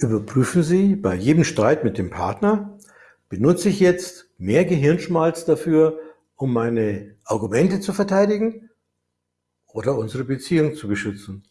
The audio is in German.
Überprüfen Sie bei jedem Streit mit dem Partner, benutze ich jetzt mehr Gehirnschmalz dafür, um meine Argumente zu verteidigen oder unsere Beziehung zu beschützen?